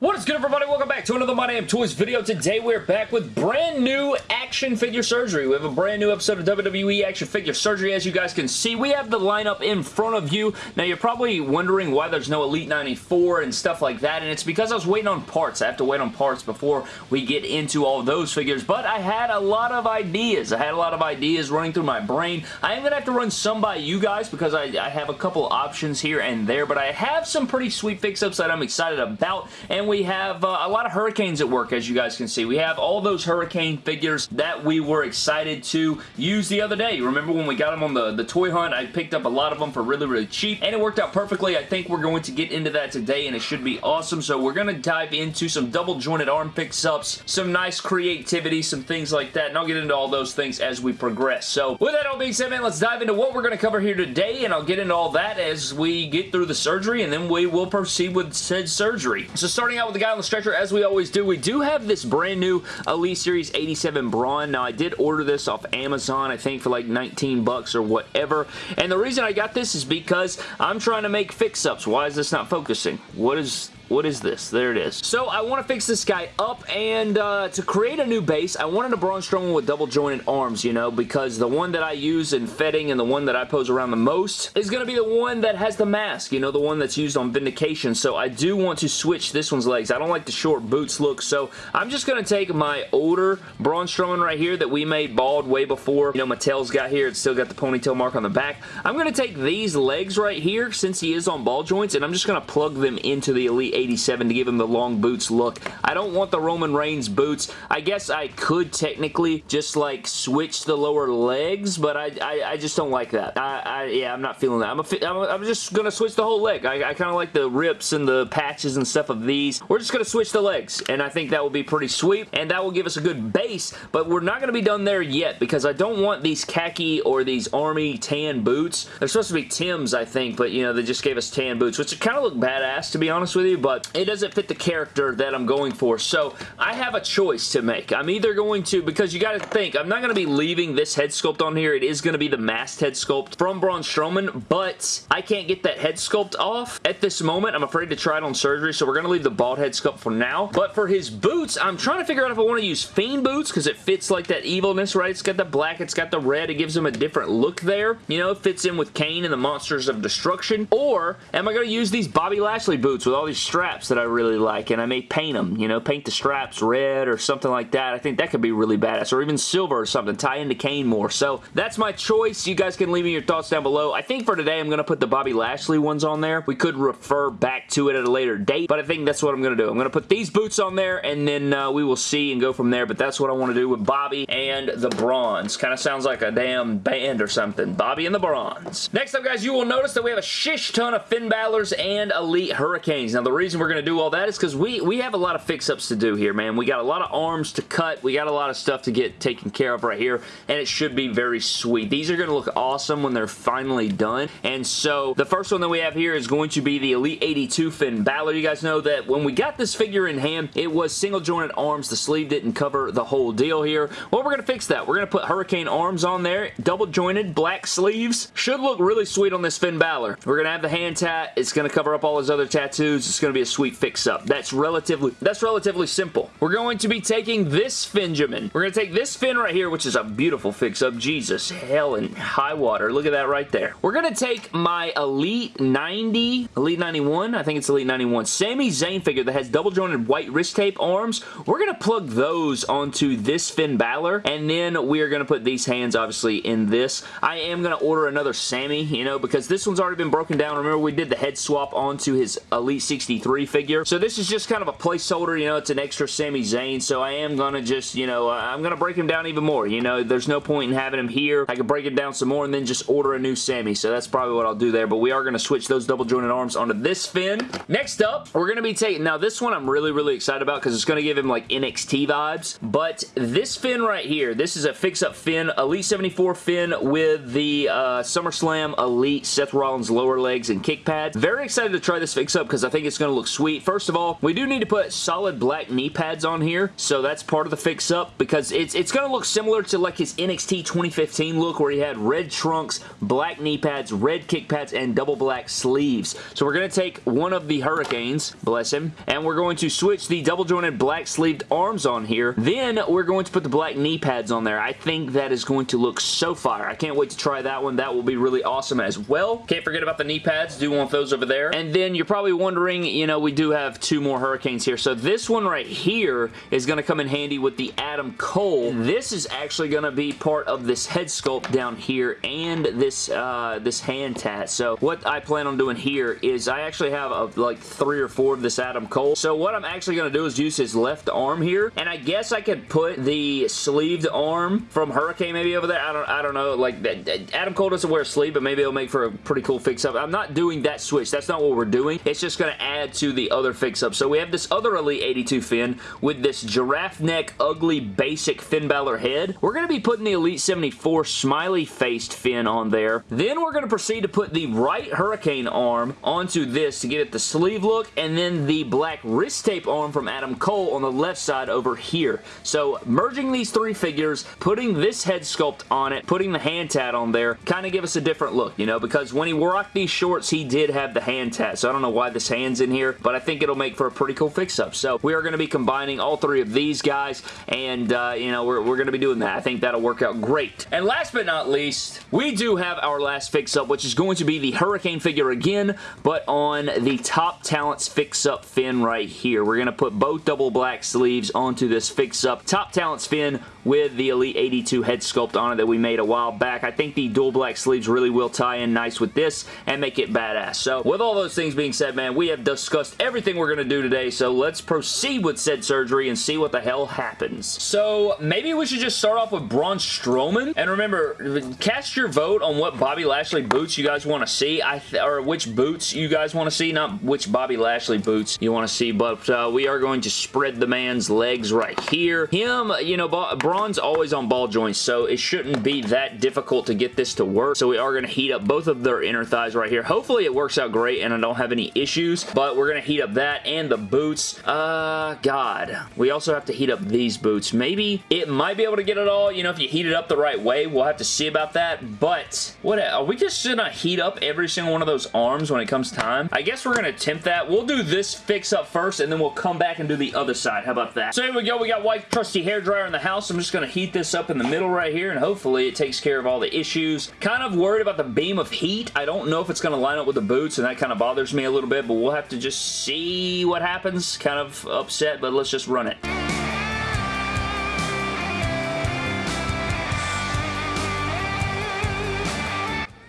What is good everybody? Welcome back to another My Damn Toys video. Today we're back with brand new action figure surgery. We have a brand new episode of WWE action figure surgery. As you guys can see, we have the lineup in front of you. Now you're probably wondering why there's no Elite 94 and stuff like that, and it's because I was waiting on parts. I have to wait on parts before we get into all those figures, but I had a lot of ideas. I had a lot of ideas running through my brain. I am going to have to run some by you guys because I, I have a couple options here and there, but I have some pretty sweet fix-ups that I'm excited about, and we have uh, a lot of Hurricanes at work, as you guys can see. We have all those Hurricane figures that we were excited to use the other day. Remember when we got them on the, the toy hunt? I picked up a lot of them for really, really cheap, and it worked out perfectly. I think we're going to get into that today, and it should be awesome. So we're going to dive into some double jointed arm fix-ups, some nice creativity, some things like that, and I'll get into all those things as we progress. So with that all being said, man, let's dive into what we're going to cover here today, and I'll get into all that as we get through the surgery, and then we will proceed with said surgery. So starting out with the guy on the stretcher, as we always do, we do have this brand new Elite Series 87 Braun. Now, I did order this off Amazon, I think, for like 19 bucks or whatever. And the reason I got this is because I'm trying to make fix-ups. Why is this not focusing? What is what is this? There it is. So I want to fix this guy up and uh, to create a new base, I wanted a Braun Strowman with double jointed arms, you know, because the one that I use in fetting and the one that I pose around the most is going to be the one that has the mask, you know, the one that's used on Vindication. So I do want to switch this one's legs. I don't like the short boots look, so I'm just going to take my older Braun Strowman right here that we made bald way before, you know, Mattel's got here. It's still got the ponytail mark on the back. I'm going to take these legs right here since he is on ball joints and I'm just going to plug them into the Elite 87 to give him the long boots look. I don't want the Roman Reigns boots. I guess I could technically just like switch the lower legs, but I, I, I just don't like that. I, I, yeah, I'm not feeling that. I'm, a, I'm, I'm just going to switch the whole leg. I, I kind of like the rips and the patches and stuff of these. We're just going to switch the legs, and I think that will be pretty sweet, and that will give us a good base, but we're not going to be done there yet because I don't want these khaki or these army tan boots. They're supposed to be Tim's, I think, but, you know, they just gave us tan boots, which kind of look badass, to be honest with you, but it doesn't fit the character that I'm going for. So I have a choice to make. I'm either going to, because you got to think, I'm not going to be leaving this head sculpt on here. It is going to be the masked head sculpt from Braun Strowman, but I can't get that head sculpt off at this moment. I'm afraid to try it on surgery, so we're going to leave the bald head sculpt for now. But for his boots, I'm trying to figure out if I want to use Fiend boots because it fits like that evilness, right? It's got the black, it's got the red. It gives him a different look there. You know, it fits in with Kane and the Monsters of Destruction. Or am I going to use these Bobby Lashley boots with all these that I really like, and I may paint them, you know, paint the straps red or something like that. I think that could be really badass, or even silver or something, tie into Kane more. So that's my choice. You guys can leave me your thoughts down below. I think for today, I'm going to put the Bobby Lashley ones on there. We could refer back to it at a later date, but I think that's what I'm going to do. I'm going to put these boots on there, and then uh, we will see and go from there, but that's what I want to do with Bobby and the Brawns. Kind of sounds like a damn band or something. Bobby and the Brawns. Next up, guys, you will notice that we have a shish ton of Finn Balor's and Elite Hurricanes. Now, the reason we're going to do all that is because we, we have a lot of fix-ups to do here, man. We got a lot of arms to cut. We got a lot of stuff to get taken care of right here, and it should be very sweet. These are going to look awesome when they're finally done, and so the first one that we have here is going to be the Elite 82 Finn Balor. You guys know that when we got this figure in hand, it was single jointed arms. The sleeve didn't cover the whole deal here. Well, we're going to fix that. We're going to put Hurricane arms on there, double jointed black sleeves. Should look really sweet on this Finn Balor. We're going to have the hand tat. It's going to cover up all his other tattoos. It's going to be a sweet fix-up. That's relatively that's relatively simple. We're going to be taking this Finjamin. We're going to take this Finn right here, which is a beautiful fix-up. Jesus, hell and high water. Look at that right there. We're going to take my Elite 90, Elite 91, I think it's Elite 91, Sami Zayn figure that has double jointed white wrist tape arms. We're going to plug those onto this Finn Balor, and then we are going to put these hands, obviously, in this. I am going to order another Sami, you know, because this one's already been broken down. Remember, we did the head swap onto his Elite 63 figure. So this is just kind of a placeholder, you know, it's an extra Sami Zayn, so I am going to just, you know, I'm going to break him down even more. You know, there's no point in having him here. I could break it down some more and then just order a new Sami, so that's probably what I'll do there, but we are going to switch those double jointed arms onto this Finn. Next up, we're going to be taking, now this one I'm really, really excited about because it's going to give him like NXT vibes, but this Finn right here, this is a fix-up Finn, Elite 74 Finn with the uh, SummerSlam Elite Seth Rollins lower legs and kick pads. Very excited to try this fix-up because I think it's going going to look sweet. First of all, we do need to put solid black knee pads on here, so that's part of the fix-up because it's, it's going to look similar to like his NXT 2015 look where he had red trunks, black knee pads, red kick pads, and double black sleeves. So we're going to take one of the Hurricanes, bless him, and we're going to switch the double jointed black sleeved arms on here. Then we're going to put the black knee pads on there. I think that is going to look so fire. I can't wait to try that one. That will be really awesome as well. Can't forget about the knee pads. Do want those over there. And then you're probably wondering, you know, we do have two more Hurricanes here. So this one right here is going to come in handy with the Adam Cole. This is actually going to be part of this head sculpt down here and this uh, this hand tat. So what I plan on doing here is I actually have a, like three or four of this Adam Cole. So what I'm actually going to do is use his left arm here. And I guess I could put the sleeved arm from Hurricane maybe over there. I don't, I don't know. Like Adam Cole doesn't wear a sleeve, but maybe it'll make for a pretty cool fix-up. I'm not doing that switch. That's not what we're doing. It's just going to add to the other fix-up. So we have this other Elite 82 Finn with this giraffe neck, ugly, basic Finn Balor head. We're going to be putting the Elite 74 smiley-faced Finn on there. Then we're going to proceed to put the right Hurricane arm onto this to get it the sleeve look, and then the black wrist tape arm from Adam Cole on the left side over here. So merging these three figures, putting this head sculpt on it, putting the hand tat on there, kind of give us a different look, you know, because when he rocked these shorts, he did have the hand tat, so I don't know why this hand's in here, but I think it'll make for a pretty cool fix-up. So we are going to be combining all three of these guys, and, uh, you know, we're, we're going to be doing that. I think that'll work out great. And last but not least, we do have our last fix-up, which is going to be the Hurricane figure again, but on the Top Talents fix-up Finn right here. We're going to put both double black sleeves onto this fix-up Top Talents Finn with the Elite 82 head sculpt on it that we made a while back. I think the dual black sleeves really will tie in nice with this and make it badass. So with all those things being said, man, we have discussed everything we're going to do today, so let's proceed with said surgery and see what the hell happens. So maybe we should just start off with Braun Strowman. And remember, cast your vote on what Bobby Lashley boots you guys want to see, I or which boots you guys want to see, not which Bobby Lashley boots you want to see, but uh, we are going to spread the man's legs right here. Him, you know, Braun's always on ball joints, so it shouldn't be that difficult to get this to work. So we are going to heat up both of their inner thighs right here. Hopefully it works out great and I don't have any issues, but we're going to heat up that and the boots. Uh, God. We also have to heat up these boots. Maybe it might be able to get it all, you know, if you heat it up the right way. We'll have to see about that, but what, are we just going to heat up every single one of those arms when it comes time? I guess we're going to attempt that. We'll do this fix up first, and then we'll come back and do the other side. How about that? So here we go. We got white trusty hair dryer in the house. I'm just going to heat this up in the middle right here, and hopefully it takes care of all the issues. Kind of worried about the beam of heat. I don't know if it's going to line up with the boots, and that kind of bothers me a little bit, but we'll have to just see what happens. Kind of upset, but let's just run it.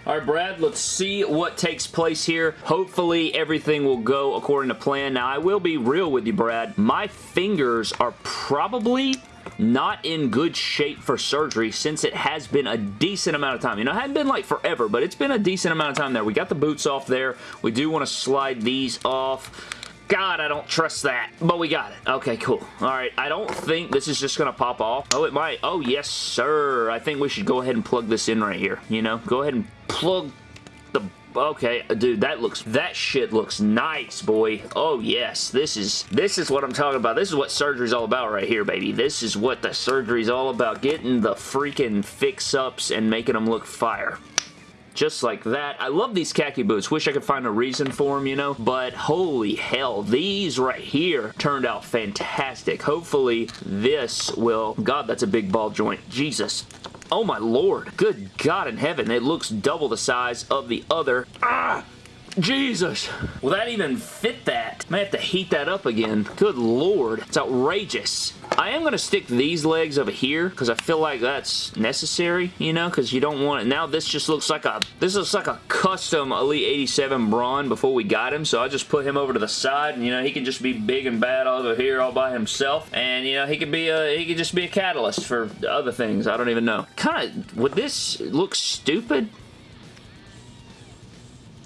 All right, Brad, let's see what takes place here. Hopefully, everything will go according to plan. Now, I will be real with you, Brad. My fingers are probably not in good shape for surgery since it has been a decent amount of time. You know, it hadn't been like forever, but it's been a decent amount of time there. We got the boots off there. We do want to slide these off. God, I don't trust that. But we got it. Okay, cool. All right, I don't think this is just going to pop off. Oh, it might. Oh, yes, sir. I think we should go ahead and plug this in right here. You know, go ahead and plug the okay dude that looks that shit looks nice boy oh yes this is this is what i'm talking about this is what surgery's all about right here baby this is what the surgery's all about getting the freaking fix-ups and making them look fire just like that. I love these khaki boots. Wish I could find a reason for them, you know, but holy hell, these right here turned out fantastic. Hopefully this will... God, that's a big ball joint. Jesus. Oh my lord. Good God in heaven. It looks double the size of the other. Ah! Jesus. Will that even fit that? May have to heat that up again. Good lord. It's outrageous. I am going to stick these legs over here because I feel like that's necessary, you know, because you don't want it. Now this just looks like a, this looks like a custom Elite 87 Braun before we got him, so I just put him over to the side, and, you know, he can just be big and bad over here all by himself, and, you know, he could be a, he could just be a catalyst for other things. I don't even know. Kind of, would this look stupid?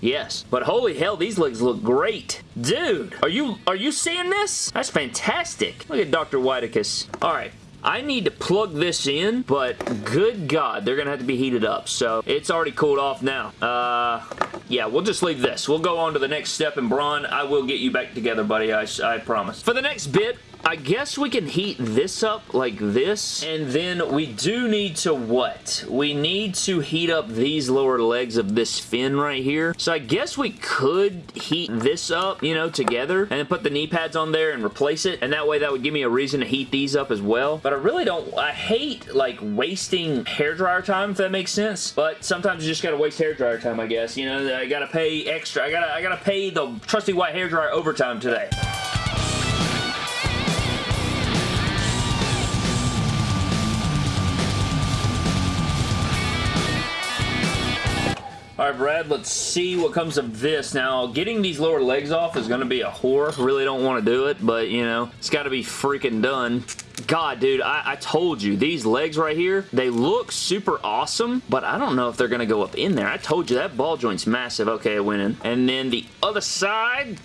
Yes. But holy hell, these legs look great. Dude, are you are you seeing this? That's fantastic. Look at Dr. Whiteicus. All right. I need to plug this in, but good God, they're going to have to be heated up. So it's already cooled off now. Uh, yeah, we'll just leave this. We'll go on to the next step, and Braun, I will get you back together, buddy. I, I promise. For the next bit, I guess we can heat this up like this, and then we do need to what? We need to heat up these lower legs of this Finn right here. So I guess we could heat this up, you know, together, and then put the knee pads on there and replace it, and that way that would give me a reason to heat these up as well. But I really don't, I hate, like, wasting hair dryer time, if that makes sense, but sometimes you just gotta waste hair dryer time, I guess. You know, I gotta pay extra. I gotta, I gotta pay the trusty white hair dryer overtime today. All right, Brad, let's see what comes of this. Now, getting these lower legs off is going to be a whore. Really don't want to do it, but, you know, it's got to be freaking done. God, dude, I, I, told you, these legs right here, they look super awesome, but I don't know if they're going to go up in there. I told you, that ball joint's massive. Okay, I went in. And then the other side,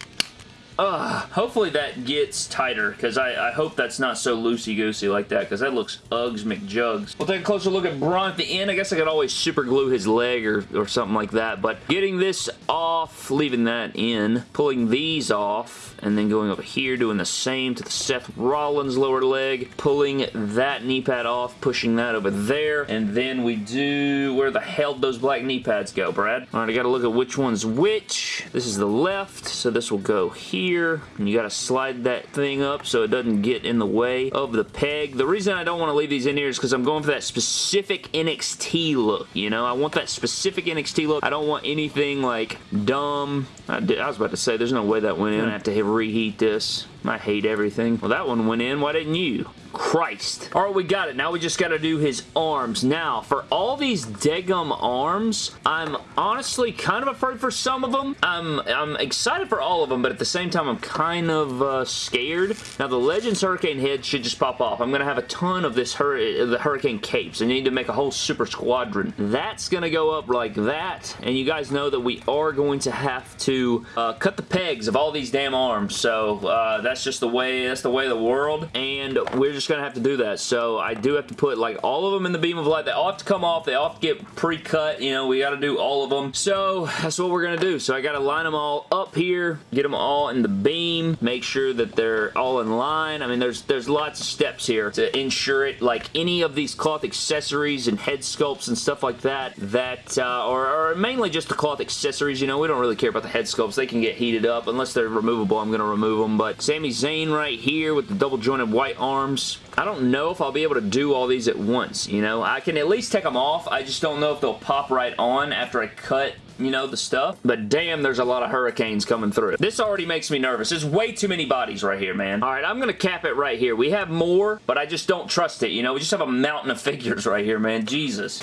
Ugh. Hopefully that gets tighter because I, I, hope that's not so loosey-goosey like that because that looks Uggs McJugs. We'll take a closer look at Braun at the end. I guess I could always super glue his leg or, or something like that, but getting this off, leaving that in, pulling these off, and then going over here, doing the same to the Seth Rollins lower leg, pulling that knee pad off, pushing that over there, and then we do, where the hell those black knee pads go, Brad? All right, I gotta look at which one's which. This is the left, so this will go here here and you got to slide that thing up so it doesn't get in the way of the peg. The reason I don't want to leave these in here is because I'm going for that specific NXT look, you know? I want that specific NXT look. I don't want anything like dumb. I, did, I was about to say, there's no way that went in. I have to reheat this. I hate everything. Well, that one went in. Why didn't you? Christ. All right, we got it. Now we just got to do his arms. Now, for all these Degum arms, I'm honestly kind of afraid for some of them. I'm, I'm excited for all of them, but at the same time, I'm kind of uh, scared. Now, the Legends Hurricane head should just pop off. I'm going to have a ton of this hur the Hurricane capes. I need to make a whole super squadron. That's going to go up like that, and you guys know that we are going to have to uh, cut the pegs of all these damn arms, so uh, that's just the way, that's the way of the world, and we're just to have to do that. So I do have to put like all of them in the beam of light. They all have to come off. They all have to get pre-cut. You know, we got to do all of them. So that's what we're to do. So I got to line them all up here, get them all in the beam, make sure that they're all in line. I mean, there's there's lots of steps here to ensure it. Like any of these cloth accessories and head sculpts and stuff like that, that uh, or, or mainly just the cloth accessories. You know, we don't really care about the head sculpts. They can get heated up. Unless they're removable, I'm to remove them. But Sami Zayn right here with the double jointed white arms. I don't know if I'll be able to do all these at once, you know? I can at least take them off. I just don't know if they'll pop right on after I cut you know, the stuff. But damn, there's a lot of hurricanes coming through. This already makes me nervous. There's way too many bodies right here, man. All right, I'm going to cap it right here. We have more, but I just don't trust it, you know? We just have a mountain of figures right here, man. Jesus.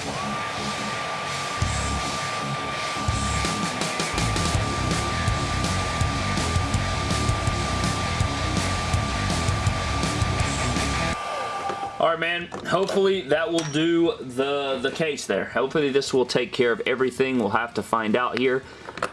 Right, man. Hopefully that will do the, the case there. Hopefully this will take care of everything. We'll have to find out here.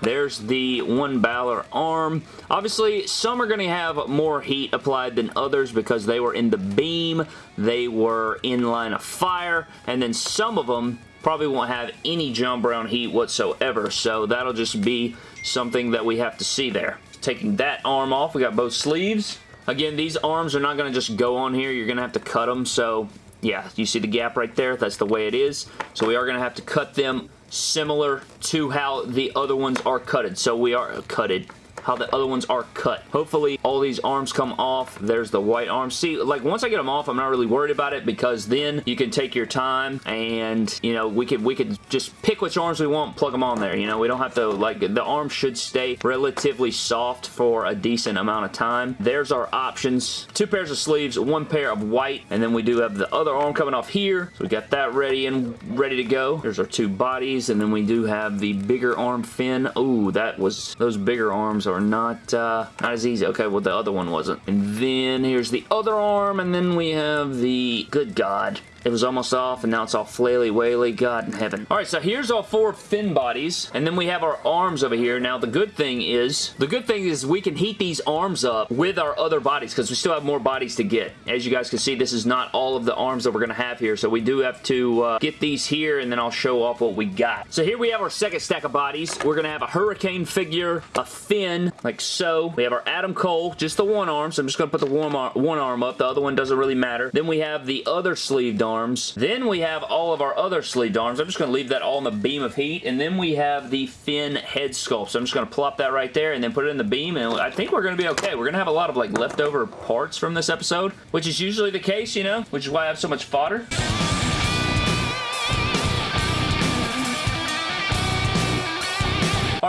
There's the one Balor arm. Obviously, some are going to have more heat applied than others because they were in the beam, they were in line of fire, and then some of them probably won't have any John Brown heat whatsoever, so that'll just be something that we have to see there. Taking that arm off, we got both sleeves. Again, these arms are not going to just go on here. You're going to have to cut them. So, yeah, you see the gap right there? That's the way it is. So we are going to have to cut them similar to how the other ones are cutted. So we are uh, cutted how the other ones are cut. Hopefully all these arms come off. There's the white arms. See, like once I get them off, I'm not really worried about it because then you can take your time and, you know, we could we could just pick which arms we want, plug them on there. You know, we don't have to, like, the arm should stay relatively soft for a decent amount of time. There's our options. Two pairs of sleeves, one pair of white, and then we do have the other arm coming off here. So we got that ready and ready to go. There's our two bodies, and then we do have the bigger arm Finn. Ooh, that was, those bigger arms are not, uh, not as easy. Okay, well, the other one wasn't. And then here's the other arm, and then we have the, good God, It was almost off, and now it's all flaily waily. God in heaven. All right, so here's all four Finn bodies, and then we have our arms over here. Now, the good thing is, the good thing is we can heat these arms up with our other bodies, because we still have more bodies to get. As you guys can see, this is not all of the arms that we're going to have here, so we do have to uh, get these here, and then I'll show off what we got. So here we have our second stack of bodies. We're going to have a Hurricane figure, a Finn, like so. We have our Adam Cole, just the one arm, so I'm just going to put the one arm, one arm up. The other one doesn't really matter. Then we have the other sleeved arms. Then we have all of our other sleeved arms. I'm just going to leave that all in the beam of heat. And then we have the Finn head sculpt. So I'm just going to plop that right there and then put it in the beam. And I think we're going to be okay. We're going to have a lot of like leftover parts from this episode, which is usually the case, you know, which is why I have so much fodder.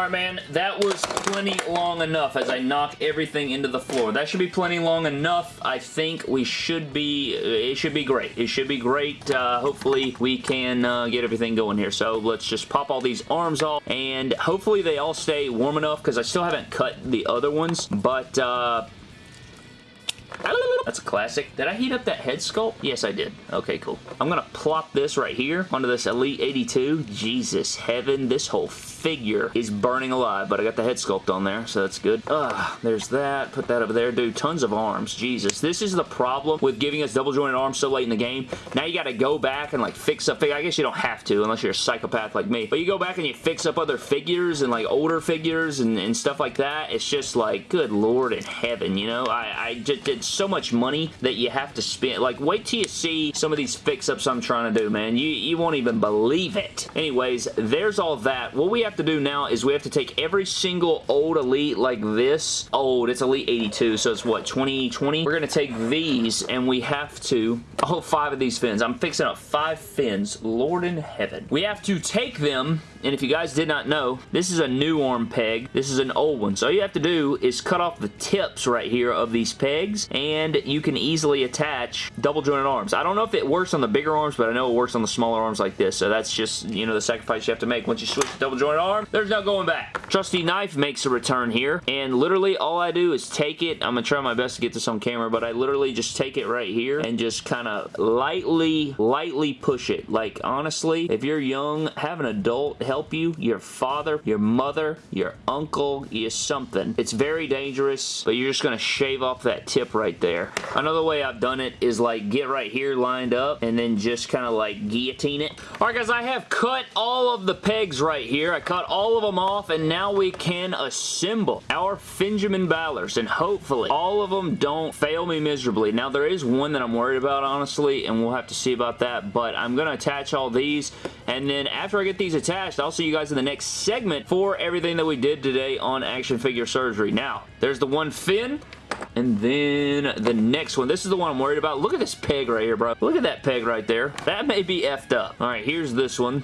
Man, that was plenty long enough as I knock everything into the floor. That should be plenty long enough. I think we should be, it should be great. It should be great. Uh, hopefully, we can uh, get everything going here. So, let's just pop all these arms off, and hopefully they all stay warm enough, because I still haven't cut the other ones, but, uh, that's a classic. Did I heat up that head sculpt? Yes, I did. Okay, cool. I'm going to plop this right here onto this Elite 82. Jesus heaven, this whole figure is burning alive, but I got the head sculpt on there, so that's good. Ugh, there's that. Put that over there. Dude, tons of arms. Jesus. This is the problem with giving us double jointed arms so late in the game. Now you got to go back and like fix up I guess you don't have to unless you're a psychopath like me. But you go back and you fix up other figures and like older figures and, and stuff like that. It's just like, good lord in heaven, you know? I, I just did so much money that you have to spend. Like, wait till you see some of these fix-ups I'm trying to do, man. You, you won't even believe it. Anyways, there's all that. What we have to do now is we have to take every single old Elite like this. Old, it's Elite 82, so it's what, 2020? We're going to take these and we have to, oh, five of these Finns. I'm fixing up five Finns. Lord in heaven. We have to take them and if you guys did not know, this is a new arm peg. This is an old one. So all you have to do is cut off the tips right here of these pegs, and you can easily attach double jointed arms. I don't know if it works on the bigger arms, but I know it works on the smaller arms like this. So that's just, you know, the sacrifice you have to make. Once you switch to double jointed arm, there's no going back. Trusty knife makes a return here, and literally all I do is take it. I'm going to try my best to get this on camera, but I literally just take it right here and just kind of lightly, lightly push it. Like, honestly, if you're young, have an adult help help you, your father, your mother, your uncle, your something. It's very dangerous, but you're just going to shave off that tip right there. Another way I've done it is like get right here lined up and then just kind of like guillotine it. Alright guys, I have cut all of the pegs right here. I cut all of them off and now we can assemble our Finjamin Ballers, and hopefully all of them don't fail me miserably. Now there is one that I'm worried about honestly and we'll have to see about that but I'm going to attach all these and then after I get these attached I'll see you guys in the next segment for everything that we did today on action figure surgery. Now, there's the one Finn. And then the next one. This is the one I'm worried about. Look at this peg right here, bro. Look at that peg right there. That may be effed up. All right, here's this one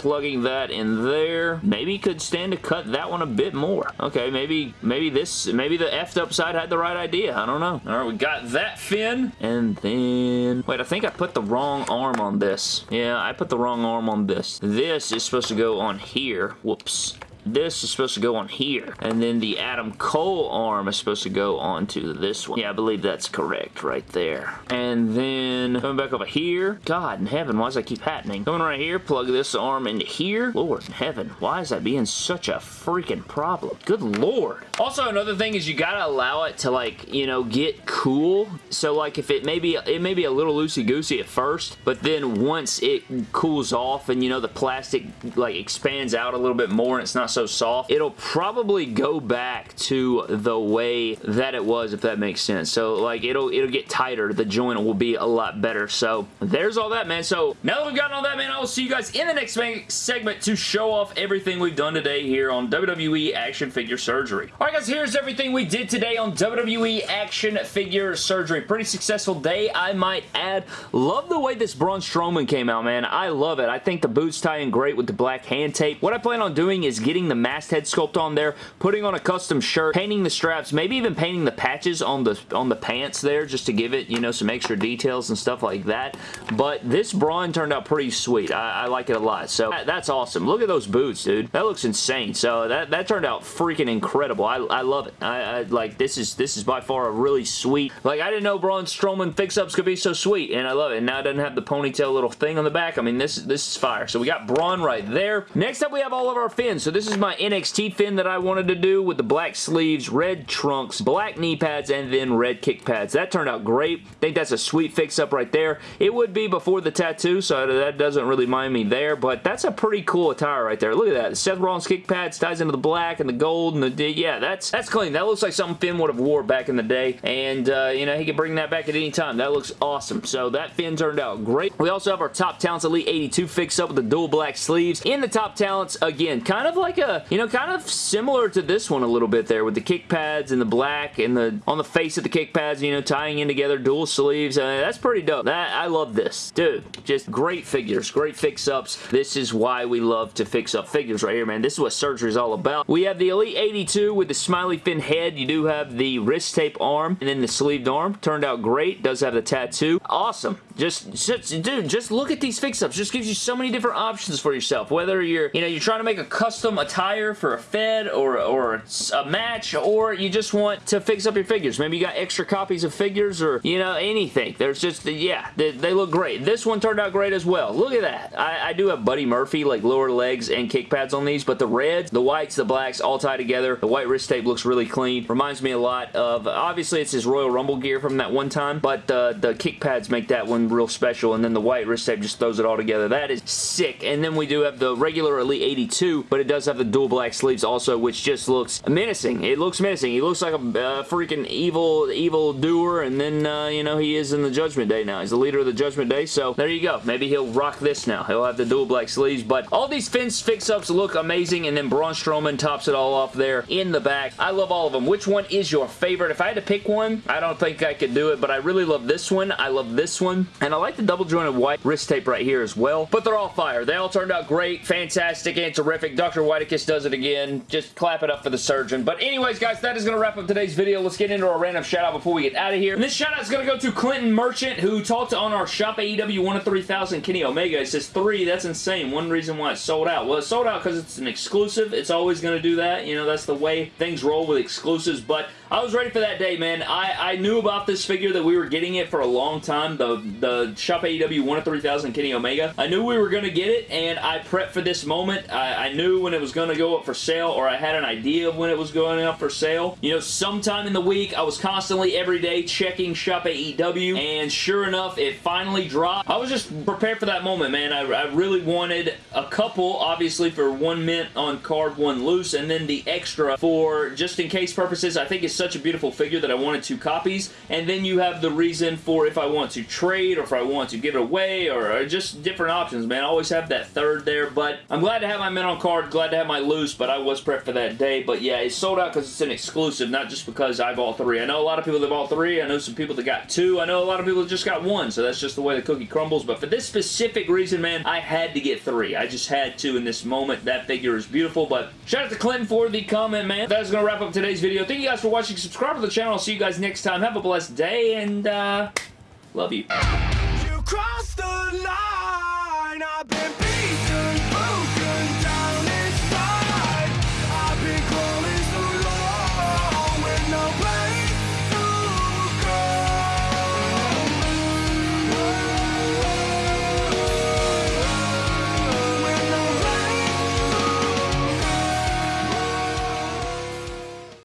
plugging that in there. Maybe could stand to cut that one a bit more. Okay, maybe maybe this, maybe the effed up side had the right idea. I don't know. All right, we got that Finn. And then, wait, I think I put the wrong arm on this. Yeah, I put the wrong arm on this. This is supposed to go on here. Whoops this is supposed to go on here. And then the Adam Cole arm is supposed to go onto this one. Yeah, I believe that's correct right there. And then coming back over here. God in heaven, why does that keep happening? Coming right here, plug this arm into here. Lord in heaven, why is that being such a freaking problem? Good lord. Also, another thing is you gotta allow it to like, you know, get cool. So like if it may be, it may be a little loosey-goosey at first, but then once it cools off and you know the plastic like expands out a little bit more and it's not so soft, it'll probably go back to the way that it was, if that makes sense. So, like, it'll it'll get tighter. The joint will be a lot better. So, there's all that, man. So, now that we've gotten all that, man, I will see you guys in the next segment to show off everything we've done today here on WWE Action Figure Surgery. Alright, guys, here's everything we did today on WWE Action Figure Surgery. Pretty successful day, I might add. Love the way this Braun Strowman came out, man. I love it. I think the boots tie in great with the black hand tape. What I plan on doing is getting getting the masthead sculpt on there, putting on a custom shirt, painting the straps, maybe even painting the patches on the on the pants there just to give it, you know, some extra details and stuff like that. But this Braun turned out pretty sweet. I, I like it a lot. So that, that's awesome. Look at those boots, dude. That looks insane. So that, that turned out freaking incredible. I, I love it. I, I like this is this is by far a really sweet. Like I didn't know Braun Strowman fix-ups could be so sweet, and I love it. And now it doesn't have the ponytail little thing on the back. I mean, this this is fire. So we got Braun right there. Next up, we have all of our Finns. So this is my NXT Finn that I wanted to do with the black sleeves, red trunks, black knee pads, and then red kick pads. That turned out great. I think that's a sweet fix-up right there. It would be before the tattoo, so that doesn't really mind me there, but that's a pretty cool attire right there. Look at that. Seth Rollins kick pads ties into the black and the gold and the, yeah, that's that's clean. That looks like something Finn would have wore back in the day, and, uh, you know, he could bring that back at any time. That looks awesome. So that Finn turned out great. We also have our Top Talents Elite 82 fix-up with the dual black sleeves. In the Top Talents, again, kind of like a, you know, kind of similar to this one a little bit there with the kick pads and the black and the, on the face of the kick pads, you know, tying in together, dual sleeves. Uh, that's pretty dope. That, I love this. Dude, just great figures, great fix-ups. This is why we love to fix up figures right here, man. This is what surgery is all about. We have the Elite 82 with the smiley Finn head. You do have the wrist tape arm and then the sleeved arm. Turned out great. Does have the tattoo. Awesome. Just, dude, just look at these fix-ups. Just gives you so many different options for yourself. Whether you're, you know, you're trying to make a custom attire for a Fed or, or a match, or you just want to fix up your figures. Maybe you got extra copies of figures or, you know, anything. There's just, yeah, they, they look great. This one turned out great as well. Look at that. I, I do have Buddy Murphy, like lower legs and kick pads on these, but the reds, the whites, the blacks all tie together. The white wrist tape looks really clean. Reminds me a lot of, obviously it's his Royal Rumble gear from that one time, but uh, the kick pads make that one real special, and then the white wrist tape just throws it all together. That is sick. And then we do have the regular Elite 82, but it does have the dual black sleeves also, which just looks menacing. It looks menacing. He looks like a uh, freaking evil, evil doer, and then, uh, you know, he is in the Judgment Day now. He's the leader of the Judgment Day, so there you go. Maybe he'll rock this now. He'll have the dual black sleeves, but all these Finn's fix-ups look amazing, and then Braun Strowman tops it all off there in the back. I love all of them. Which one is your favorite? If I had to pick one, I don't think I could do it, but I really love this one. I love this one, and I like the double jointed white wrist tape right here as well, but they're all fire. They all turned out great, fantastic, and terrific. Dr. Whitekiss does it again. Just clap it up for the surgeon. But anyways, guys, that is going to wrap up today's video. Let's get into our random shout out before we get out of here. And this shout out is going to go to Clinton Merchant, who talked on our Shop AEW 1 of 3000 Kenny Omega. It says three. That's insane. One reason why it's sold out. Well, it's sold out because it's an exclusive. It's always going to do that. You know, that's the way things roll with exclusives. But I was ready for that day, man. I, I knew about this figure that we were getting it for a long time. The, the Shop AEW 1 of 3000 Kenny Omega. I knew we were going to get it, and I prepped for this moment. I, I knew when it was going to go up for sale, or I had an idea of when it was going up for sale. You know, sometime in the week, I was constantly every day checking Shop AEW, and sure enough, it finally dropped. I was just prepared for that moment, man. I, I really wanted a couple, obviously, for one mint on card, one loose, and then the extra for just in case purposes. I think it's such a beautiful figure that I wanted two copies, and then you have the reason for if I want to trade, or if I want to give it away, or, or just different options, man. I always have that third there, but I'm glad to have my mint on card, glad to have my loose, but I was prepped for that day, but yeah, it's sold out because it's an exclusive, not just because I bought three. I know a lot of people that bought three, I know some people that got two, I know a lot of people that just got one, so that's just the way the cookie crumbles, but for this specific reason, man, I had to get three. I just had to in this moment. That figure is beautiful, but shout out to Clinton for the comment, man. That is going to wrap up today's video. Thank you guys for watching. Subscribe to the channel. I'll see you guys next time. Have a blessed day, and, uh, love you. You